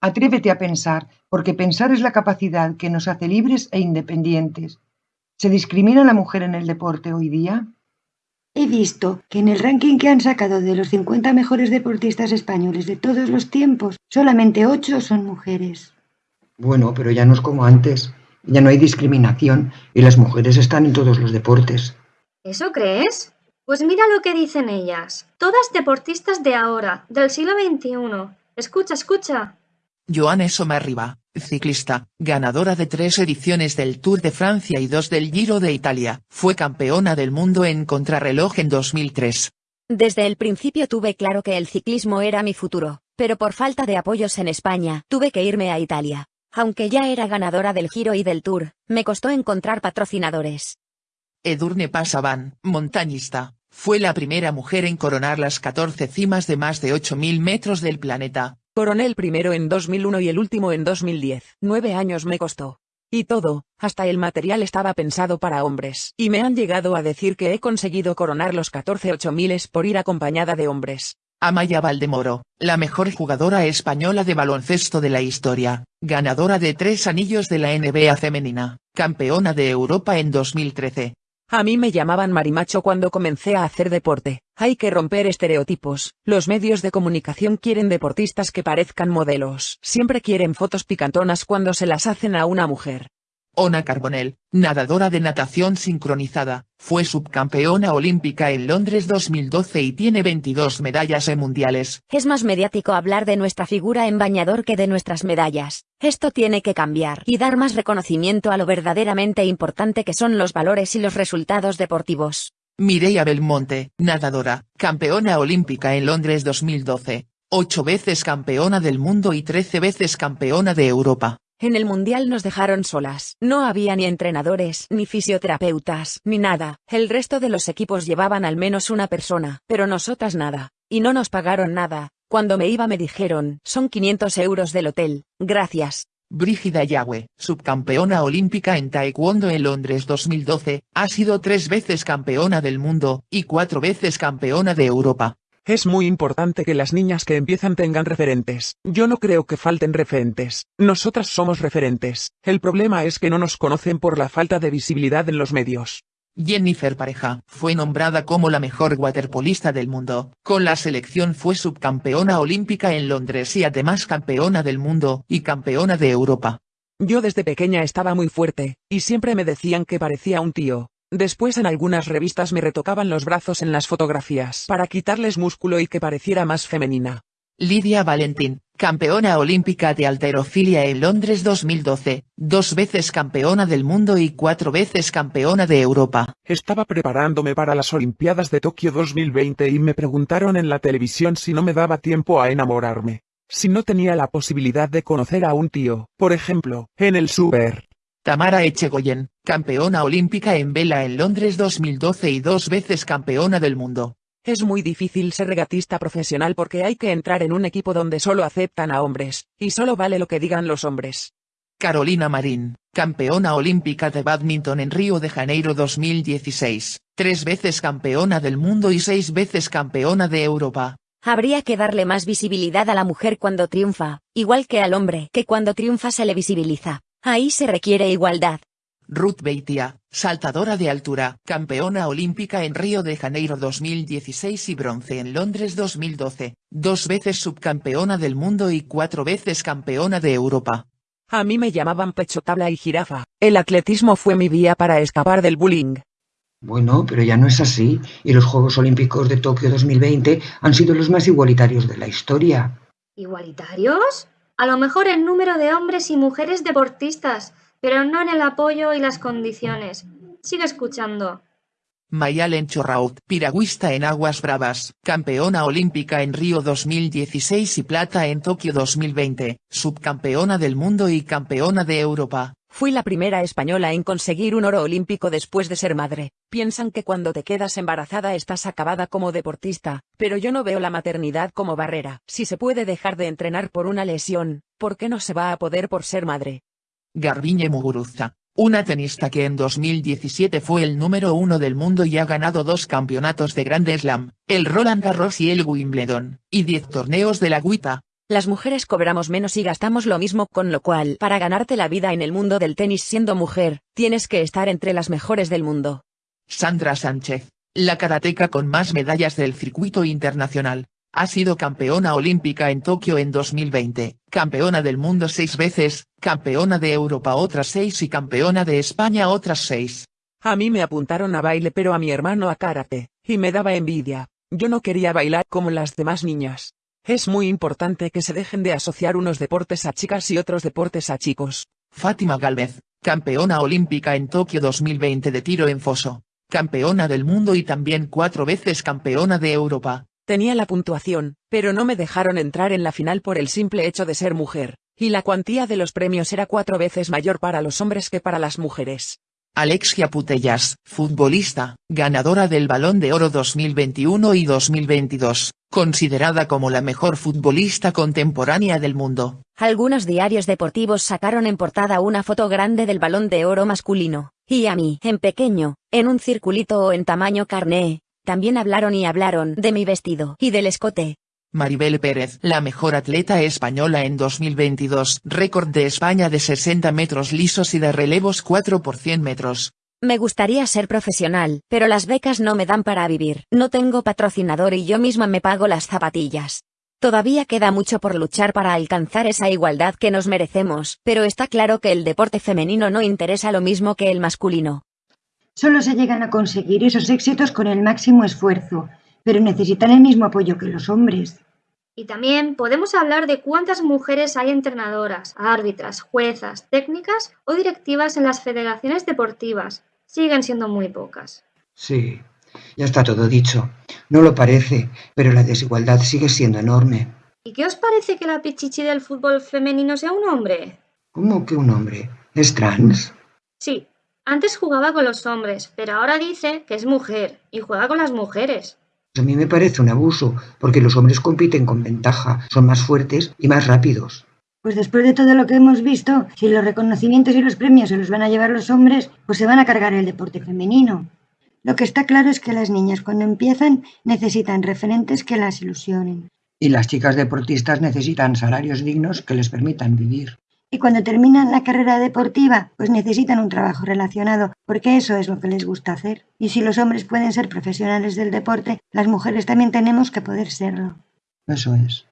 Atrévete a pensar, porque pensar es la capacidad que nos hace libres e independientes. ¿Se discrimina a la mujer en el deporte hoy día? He visto que en el ranking que han sacado de los 50 mejores deportistas españoles de todos los tiempos, solamente 8 son mujeres. Bueno, pero ya no es como antes. Ya no hay discriminación y las mujeres están en todos los deportes. ¿Eso crees? Pues mira lo que dicen ellas. Todas deportistas de ahora, del siglo XXI. Escucha, escucha. Joanne Somarriba, ciclista, ganadora de tres ediciones del Tour de Francia y dos del Giro de Italia, fue campeona del mundo en contrarreloj en 2003. Desde el principio tuve claro que el ciclismo era mi futuro, pero por falta de apoyos en España, tuve que irme a Italia. Aunque ya era ganadora del Giro y del Tour, me costó encontrar patrocinadores. Edurne Pasaban, montañista, fue la primera mujer en coronar las 14 cimas de más de 8.000 metros del planeta, Coroné el primero en 2001 y el último en 2010. Nueve años me costó. Y todo, hasta el material estaba pensado para hombres. Y me han llegado a decir que he conseguido coronar los 14 8000 por ir acompañada de hombres. Amaya Valdemoro, la mejor jugadora española de baloncesto de la historia, ganadora de tres anillos de la NBA femenina, campeona de Europa en 2013, a mí me llamaban marimacho cuando comencé a hacer deporte. Hay que romper estereotipos. Los medios de comunicación quieren deportistas que parezcan modelos. Siempre quieren fotos picantonas cuando se las hacen a una mujer. Ona Carbonell, nadadora de natación sincronizada, fue subcampeona olímpica en Londres 2012 y tiene 22 medallas en mundiales. Es más mediático hablar de nuestra figura en bañador que de nuestras medallas. Esto tiene que cambiar y dar más reconocimiento a lo verdaderamente importante que son los valores y los resultados deportivos. Mireia Belmonte, nadadora, campeona olímpica en Londres 2012, ocho veces campeona del mundo y trece veces campeona de Europa. En el Mundial nos dejaron solas. No había ni entrenadores, ni fisioterapeutas, ni nada. El resto de los equipos llevaban al menos una persona, pero nosotras nada. Y no nos pagaron nada. Cuando me iba me dijeron, son 500 euros del hotel, gracias. Brígida Yagüe, subcampeona olímpica en Taekwondo en Londres 2012, ha sido tres veces campeona del mundo, y cuatro veces campeona de Europa. Es muy importante que las niñas que empiezan tengan referentes. Yo no creo que falten referentes. Nosotras somos referentes. El problema es que no nos conocen por la falta de visibilidad en los medios. Jennifer Pareja fue nombrada como la mejor waterpolista del mundo. Con la selección fue subcampeona olímpica en Londres y además campeona del mundo y campeona de Europa. Yo desde pequeña estaba muy fuerte, y siempre me decían que parecía un tío. Después en algunas revistas me retocaban los brazos en las fotografías para quitarles músculo y que pareciera más femenina. Lidia Valentín, campeona olímpica de alterofilia en Londres 2012, dos veces campeona del mundo y cuatro veces campeona de Europa. Estaba preparándome para las Olimpiadas de Tokio 2020 y me preguntaron en la televisión si no me daba tiempo a enamorarme. Si no tenía la posibilidad de conocer a un tío, por ejemplo, en el Super. Tamara Echegoyen, campeona olímpica en vela en Londres 2012 y dos veces campeona del mundo. Es muy difícil ser regatista profesional porque hay que entrar en un equipo donde solo aceptan a hombres, y solo vale lo que digan los hombres. Carolina Marín, campeona olímpica de badminton en Río de Janeiro 2016, tres veces campeona del mundo y seis veces campeona de Europa. Habría que darle más visibilidad a la mujer cuando triunfa, igual que al hombre, que cuando triunfa se le visibiliza. Ahí se requiere igualdad. Ruth Beitia, saltadora de altura, campeona olímpica en Río de Janeiro 2016 y bronce en Londres 2012, dos veces subcampeona del mundo y cuatro veces campeona de Europa. A mí me llamaban pecho tabla y jirafa. El atletismo fue mi vía para escapar del bullying. Bueno, pero ya no es así, y los Juegos Olímpicos de Tokio 2020 han sido los más igualitarios de la historia. ¿Igualitarios? A lo mejor en número de hombres y mujeres deportistas, pero no en el apoyo y las condiciones. Sigue escuchando. Mayalen Chorraut, piragüista en aguas bravas, campeona olímpica en Río 2016 y plata en Tokio 2020, subcampeona del mundo y campeona de Europa. Fui la primera española en conseguir un oro olímpico después de ser madre. Piensan que cuando te quedas embarazada estás acabada como deportista, pero yo no veo la maternidad como barrera. Si se puede dejar de entrenar por una lesión, ¿por qué no se va a poder por ser madre? Garbiñe Muguruza, una tenista que en 2017 fue el número uno del mundo y ha ganado dos campeonatos de Grand Slam, el Roland Garros y el Wimbledon, y diez torneos de la Guita, Las mujeres cobramos menos y gastamos lo mismo, con lo cual, para ganarte la vida en el mundo del tenis siendo mujer, tienes que estar entre las mejores del mundo. Sandra Sánchez, la karateca con más medallas del circuito internacional, ha sido campeona olímpica en Tokio en 2020, campeona del mundo seis veces, campeona de Europa otras seis y campeona de España otras seis. A mí me apuntaron a baile pero a mi hermano a karate, y me daba envidia. Yo no quería bailar como las demás niñas. Es muy importante que se dejen de asociar unos deportes a chicas y otros deportes a chicos. Fátima Galvez, campeona olímpica en Tokio 2020 de tiro en foso, campeona del mundo y también cuatro veces campeona de Europa. Tenía la puntuación, pero no me dejaron entrar en la final por el simple hecho de ser mujer, y la cuantía de los premios era cuatro veces mayor para los hombres que para las mujeres. Alexia Putellas, futbolista, ganadora del Balón de Oro 2021 y 2022, considerada como la mejor futbolista contemporánea del mundo. Algunos diarios deportivos sacaron en portada una foto grande del Balón de Oro masculino, y a mí, en pequeño, en un circulito o en tamaño carné, también hablaron y hablaron de mi vestido y del escote. Maribel Pérez, la mejor atleta española en 2022, récord de España de 60 metros lisos y de relevos 4 por 100 metros. Me gustaría ser profesional, pero las becas no me dan para vivir. No tengo patrocinador y yo misma me pago las zapatillas. Todavía queda mucho por luchar para alcanzar esa igualdad que nos merecemos, pero está claro que el deporte femenino no interesa lo mismo que el masculino. Solo se llegan a conseguir esos éxitos con el máximo esfuerzo, pero necesitan el mismo apoyo que los hombres. Y también podemos hablar de cuántas mujeres hay entrenadoras, árbitras, juezas, técnicas o directivas en las federaciones deportivas. Siguen siendo muy pocas. Sí, ya está todo dicho. No lo parece, pero la desigualdad sigue siendo enorme. ¿Y qué os parece que la pichichi del fútbol femenino sea un hombre? ¿Cómo que un hombre? ¿Es trans? Sí, antes jugaba con los hombres, pero ahora dice que es mujer y juega con las mujeres. A mí me parece un abuso, porque los hombres compiten con ventaja, son más fuertes y más rápidos. Pues después de todo lo que hemos visto, si los reconocimientos y los premios se los van a llevar los hombres, pues se van a cargar el deporte femenino. Lo que está claro es que las niñas cuando empiezan necesitan referentes que las ilusionen. Y las chicas deportistas necesitan salarios dignos que les permitan vivir. Y cuando terminan la carrera deportiva, pues necesitan un trabajo relacionado, porque eso es lo que les gusta hacer. Y si los hombres pueden ser profesionales del deporte, las mujeres también tenemos que poder serlo. Eso es.